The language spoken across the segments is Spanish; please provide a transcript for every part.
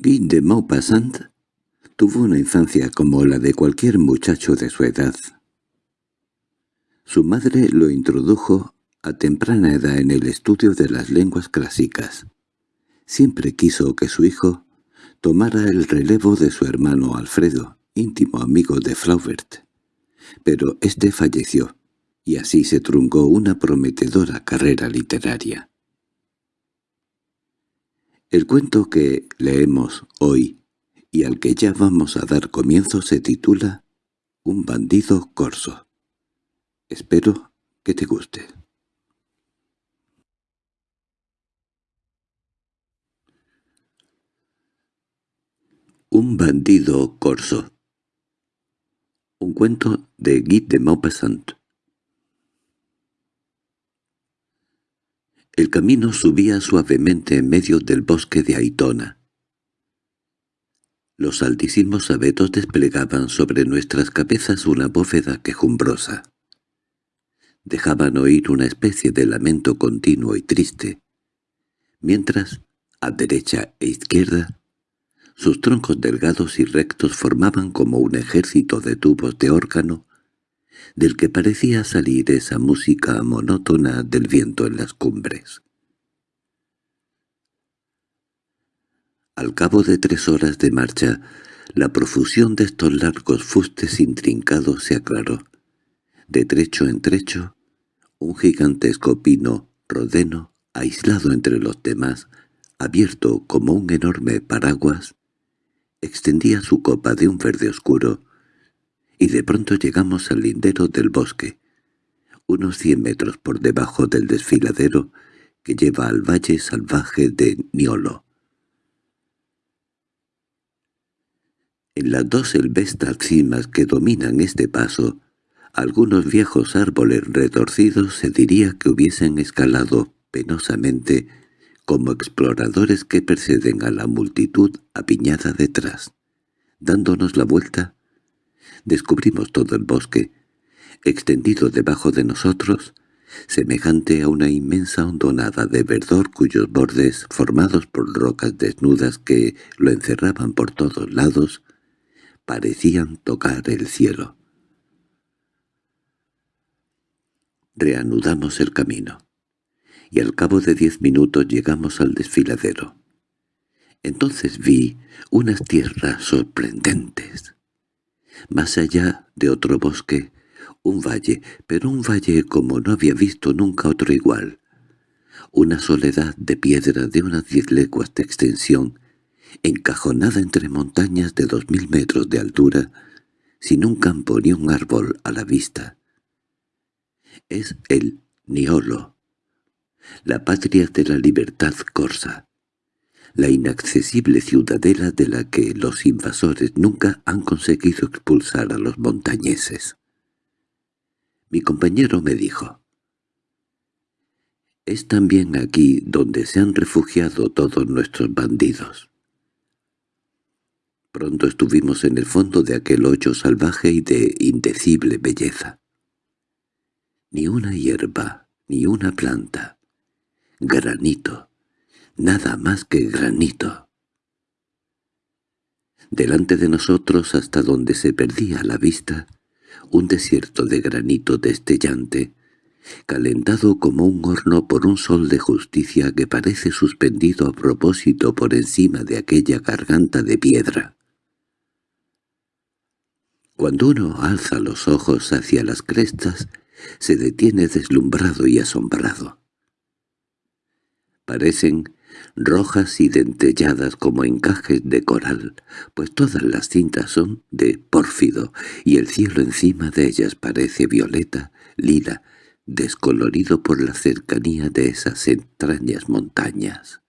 Guy de Maupassant tuvo una infancia como la de cualquier muchacho de su edad. Su madre lo introdujo a temprana edad en el estudio de las lenguas clásicas. Siempre quiso que su hijo tomara el relevo de su hermano Alfredo, íntimo amigo de Flaubert. Pero éste falleció, y así se truncó una prometedora carrera literaria. El cuento que leemos hoy y al que ya vamos a dar comienzo se titula Un bandido corso. Espero que te guste. Un bandido corso Un cuento de Guy de Maupassant El camino subía suavemente en medio del bosque de Aitona. Los altísimos abetos desplegaban sobre nuestras cabezas una bóveda quejumbrosa. Dejaban oír una especie de lamento continuo y triste, mientras, a derecha e izquierda, sus troncos delgados y rectos formaban como un ejército de tubos de órgano del que parecía salir esa música monótona del viento en las cumbres. Al cabo de tres horas de marcha, la profusión de estos largos fustes intrincados se aclaró. De trecho en trecho, un gigantesco pino rodeno, aislado entre los demás, abierto como un enorme paraguas, extendía su copa de un verde oscuro, y de pronto llegamos al lindero del bosque, unos cien metros por debajo del desfiladero que lleva al valle salvaje de Niolo. En las dos elvestas cimas que dominan este paso, algunos viejos árboles retorcidos se diría que hubiesen escalado penosamente como exploradores que preceden a la multitud apiñada detrás. Dándonos la vuelta, descubrimos todo el bosque, extendido debajo de nosotros, semejante a una inmensa hondonada de verdor cuyos bordes, formados por rocas desnudas que lo encerraban por todos lados, parecían tocar el cielo. Reanudamos el camino, y al cabo de diez minutos llegamos al desfiladero. Entonces vi unas tierras sorprendentes. Más allá de otro bosque, un valle, pero un valle como no había visto nunca otro igual. Una soledad de piedra de unas diez leguas de extensión, encajonada entre montañas de dos mil metros de altura, sin un campo ni un árbol a la vista. Es el Niolo, la patria de la libertad corsa, la inaccesible ciudadela de la que los invasores nunca han conseguido expulsar a los montañeses. Mi compañero me dijo, «Es también aquí donde se han refugiado todos nuestros bandidos». Pronto estuvimos en el fondo de aquel hoyo salvaje y de indecible belleza. Ni una hierba, ni una planta. Granito, nada más que granito. Delante de nosotros, hasta donde se perdía la vista, un desierto de granito destellante, calentado como un horno por un sol de justicia que parece suspendido a propósito por encima de aquella garganta de piedra. Cuando uno alza los ojos hacia las crestas, se detiene deslumbrado y asombrado. Parecen rojas y dentelladas como encajes de coral, pues todas las cintas son de pórfido, y el cielo encima de ellas parece violeta, lila, descolorido por la cercanía de esas entrañas montañas.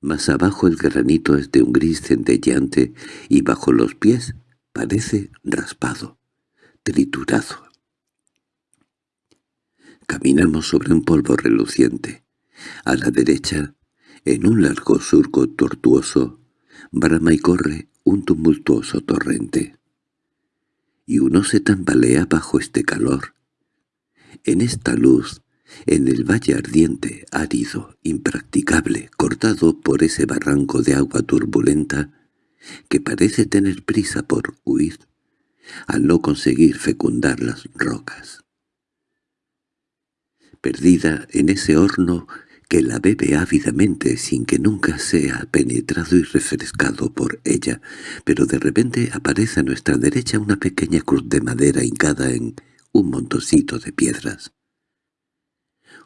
Más abajo el granito es de un gris centelleante y bajo los pies parece raspado, triturado. Caminamos sobre un polvo reluciente. A la derecha, en un largo surco tortuoso, brama y corre un tumultuoso torrente. Y uno se tambalea bajo este calor. En esta luz, en el valle ardiente, árido, impracticable, cortado por ese barranco de agua turbulenta que parece tener prisa por huir, al no conseguir fecundar las rocas. Perdida en ese horno que la bebe ávidamente sin que nunca sea penetrado y refrescado por ella, pero de repente aparece a nuestra derecha una pequeña cruz de madera hincada en un montoncito de piedras.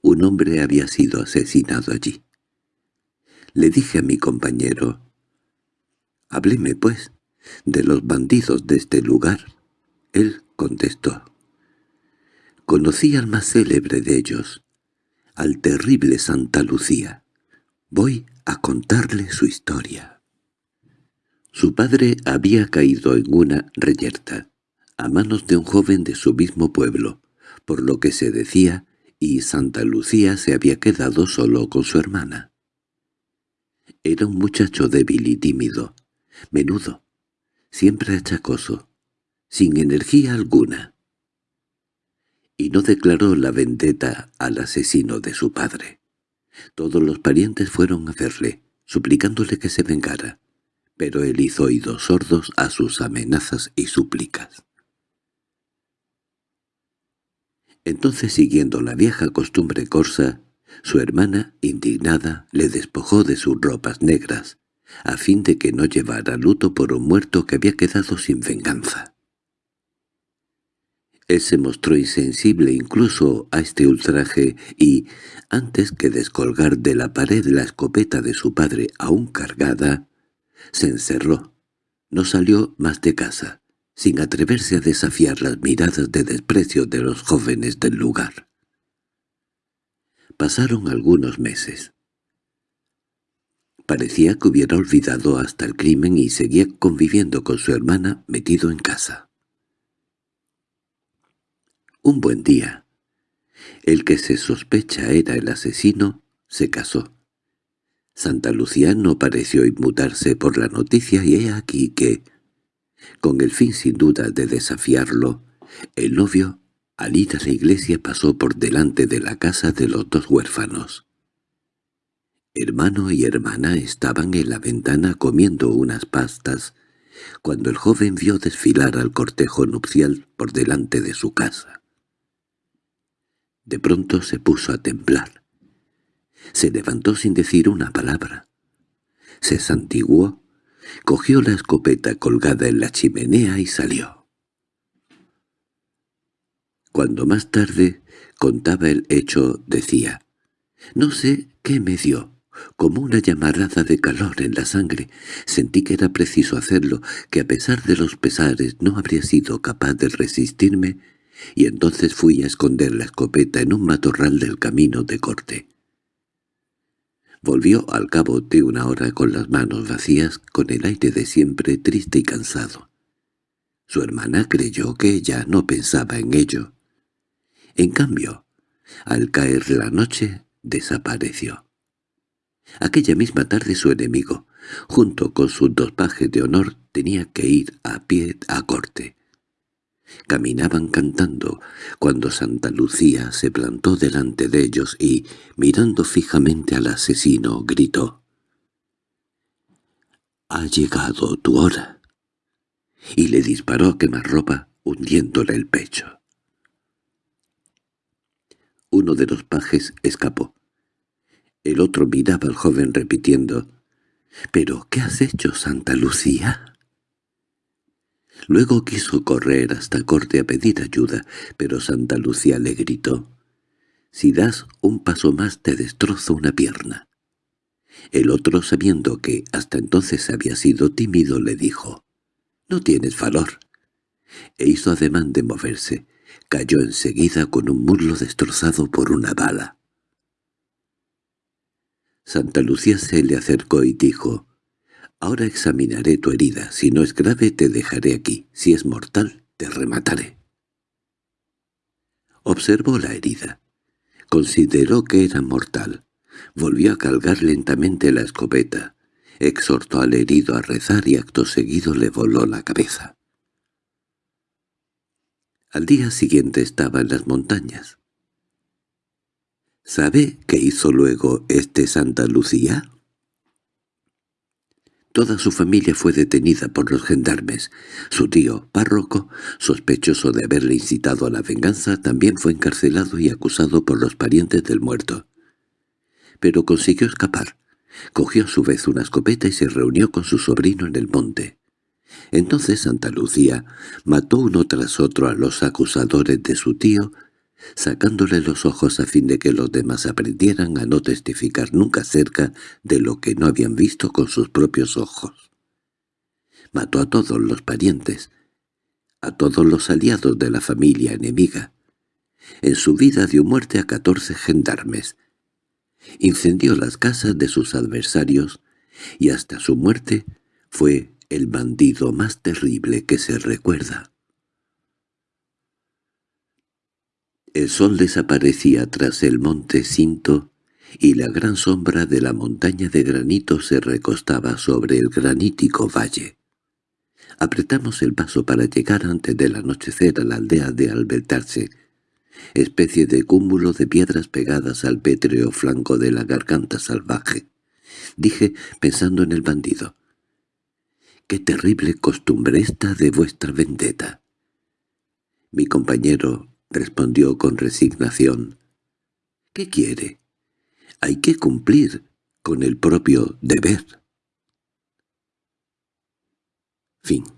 Un hombre había sido asesinado allí. Le dije a mi compañero, «Hábleme, pues, de los bandidos de este lugar». Él contestó, «Conocí al más célebre de ellos, al terrible Santa Lucía. Voy a contarle su historia». Su padre había caído en una reyerta, a manos de un joven de su mismo pueblo, por lo que se decía y Santa Lucía se había quedado solo con su hermana. Era un muchacho débil y tímido, menudo, siempre achacoso, sin energía alguna. Y no declaró la vendetta al asesino de su padre. Todos los parientes fueron a verle, suplicándole que se vengara, pero él hizo oídos sordos a sus amenazas y súplicas. Entonces, siguiendo la vieja costumbre corsa, su hermana, indignada, le despojó de sus ropas negras, a fin de que no llevara luto por un muerto que había quedado sin venganza. Él se mostró insensible incluso a este ultraje y, antes que descolgar de la pared la escopeta de su padre aún cargada, se encerró. No salió más de casa sin atreverse a desafiar las miradas de desprecio de los jóvenes del lugar. Pasaron algunos meses. Parecía que hubiera olvidado hasta el crimen y seguía conviviendo con su hermana metido en casa. Un buen día, el que se sospecha era el asesino, se casó. Santa Lucía no pareció inmutarse por la noticia y he aquí que, con el fin sin duda de desafiarlo, el novio, al ir a la iglesia, pasó por delante de la casa de los dos huérfanos. Hermano y hermana estaban en la ventana comiendo unas pastas, cuando el joven vio desfilar al cortejo nupcial por delante de su casa. De pronto se puso a temblar. Se levantó sin decir una palabra. Se santiguó Cogió la escopeta colgada en la chimenea y salió. Cuando más tarde contaba el hecho, decía, «No sé qué me dio, como una llamarada de calor en la sangre. Sentí que era preciso hacerlo, que a pesar de los pesares no habría sido capaz de resistirme, y entonces fui a esconder la escopeta en un matorral del camino de corte. Volvió al cabo de una hora con las manos vacías, con el aire de siempre triste y cansado. Su hermana creyó que ya no pensaba en ello. En cambio, al caer la noche, desapareció. Aquella misma tarde su enemigo, junto con sus dos pajes de honor, tenía que ir a pie a corte. Caminaban cantando cuando Santa Lucía se plantó delante de ellos y, mirando fijamente al asesino, gritó «¡Ha llegado tu hora!» y le disparó a quemarropa hundiéndole el pecho. Uno de los pajes escapó. El otro miraba al joven repitiendo «¿Pero qué has hecho, Santa Lucía?» Luego quiso correr hasta corte a pedir ayuda, pero Santa Lucía le gritó, «Si das un paso más te destrozo una pierna». El otro, sabiendo que hasta entonces había sido tímido, le dijo, «No tienes valor». E hizo ademán de moverse. Cayó enseguida con un muslo destrozado por una bala. Santa Lucía se le acercó y dijo, Ahora examinaré tu herida. Si no es grave, te dejaré aquí. Si es mortal, te remataré. Observó la herida. Consideró que era mortal. Volvió a cargar lentamente la escopeta. Exhortó al herido a rezar y acto seguido le voló la cabeza. Al día siguiente estaba en las montañas. ¿Sabe qué hizo luego este Santa Lucía? Toda su familia fue detenida por los gendarmes. Su tío, párroco, sospechoso de haberle incitado a la venganza, también fue encarcelado y acusado por los parientes del muerto. Pero consiguió escapar. Cogió a su vez una escopeta y se reunió con su sobrino en el monte. Entonces Santa Lucía mató uno tras otro a los acusadores de su tío sacándole los ojos a fin de que los demás aprendieran a no testificar nunca cerca de lo que no habían visto con sus propios ojos. Mató a todos los parientes, a todos los aliados de la familia enemiga. En su vida dio muerte a catorce gendarmes. Incendió las casas de sus adversarios y hasta su muerte fue el bandido más terrible que se recuerda. El sol desaparecía tras el monte Cinto y la gran sombra de la montaña de granito se recostaba sobre el granítico valle. Apretamos el paso para llegar antes del anochecer a la aldea de Albertarse, especie de cúmulo de piedras pegadas al pétreo flanco de la garganta salvaje. Dije, pensando en el bandido, «¡Qué terrible costumbre esta de vuestra vendetta!» Mi compañero respondió con resignación. —¿Qué quiere? Hay que cumplir con el propio deber. Fin